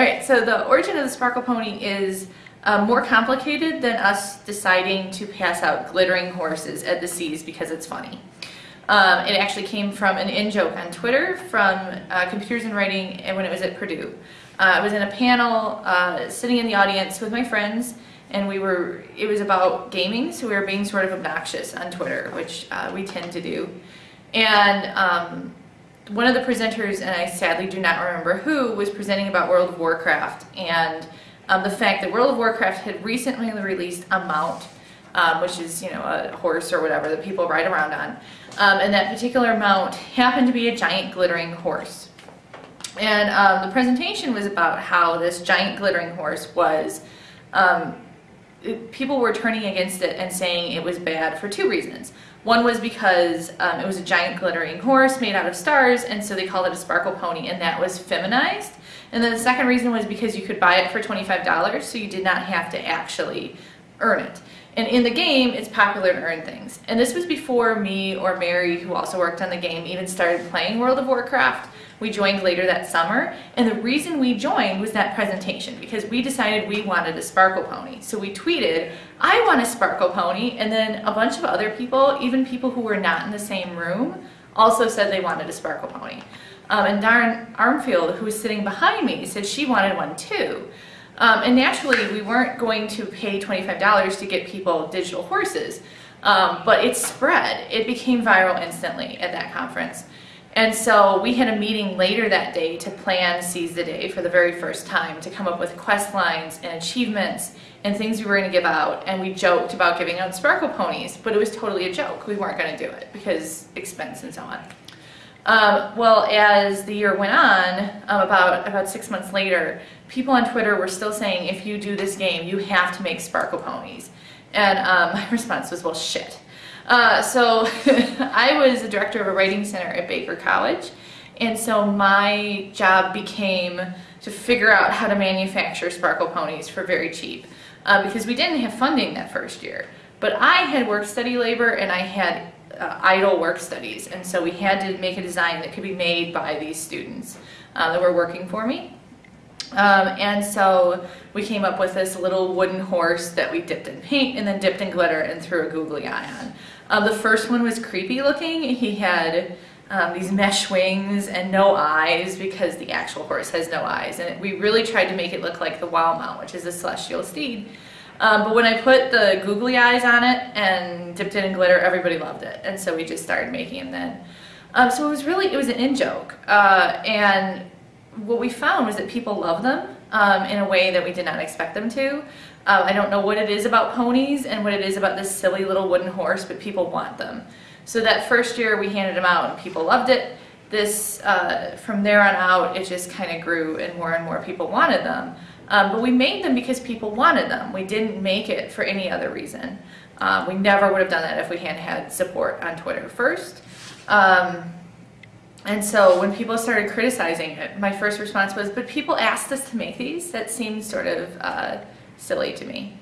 All right, so the origin of the sparkle pony is uh, more complicated than us deciding to pass out glittering horses at the Cs because it's funny. Um, it actually came from an in-joke on Twitter from uh, Computers and Writing and when it was at Purdue. Uh, I was in a panel uh, sitting in the audience with my friends and we were, it was about gaming, so we were being sort of obnoxious on Twitter, which uh, we tend to do. And um, one of the presenters, and I sadly do not remember who, was presenting about World of Warcraft and um, the fact that World of Warcraft had recently released a mount, um, which is, you know, a horse or whatever that people ride around on. Um, and that particular mount happened to be a giant glittering horse. And um, the presentation was about how this giant glittering horse was, um, it, people were turning against it and saying it was bad for two reasons. One was because um, it was a giant glittering horse made out of stars, and so they called it a sparkle pony, and that was feminized. And then the second reason was because you could buy it for $25, so you did not have to actually earn it. And in the game, it's popular to earn things. And this was before me or Mary, who also worked on the game, even started playing World of Warcraft. We joined later that summer. And the reason we joined was that presentation because we decided we wanted a sparkle pony. So we tweeted, I want a sparkle pony. And then a bunch of other people, even people who were not in the same room, also said they wanted a sparkle pony. Um, and Darren Armfield, who was sitting behind me, said she wanted one too. Um, and naturally, we weren't going to pay $25 to get people digital horses, um, but it spread. It became viral instantly at that conference. And so we had a meeting later that day to plan Seize the Day for the very first time, to come up with quest lines and achievements and things we were going to give out. And we joked about giving out sparkle ponies, but it was totally a joke. We weren't going to do it because expense and so on. Um, well, as the year went on, um, about, about six months later, people on Twitter were still saying, if you do this game, you have to make sparkle ponies. And um, my response was, well, shit. Uh, so I was the director of a writing center at Baker College. And so my job became to figure out how to manufacture sparkle ponies for very cheap. Uh, because we didn't have funding that first year. But I had work study labor and I had uh, idle work studies. And so we had to make a design that could be made by these students uh, that were working for me. Um, and so we came up with this little wooden horse that we dipped in paint and then dipped in glitter and threw a googly eye on. Um, the first one was creepy looking. He had um, these mesh wings and no eyes because the actual horse has no eyes. And we really tried to make it look like the WoW mount, which is a celestial steed. Um, but when I put the googly eyes on it and dipped it in glitter, everybody loved it. And so we just started making them then. Um, so it was really, it was an in-joke. Uh, and what we found was that people love them um, in a way that we did not expect them to. Uh, I don't know what it is about ponies and what it is about this silly little wooden horse, but people want them. So that first year we handed them out and people loved it. This, uh, from there on out, it just kind of grew and more and more people wanted them. Um, but we made them because people wanted them. We didn't make it for any other reason. Um, we never would have done that if we hadn't had support on Twitter first. Um, and so when people started criticizing it, my first response was, but people asked us to make these? That seems sort of uh, silly to me.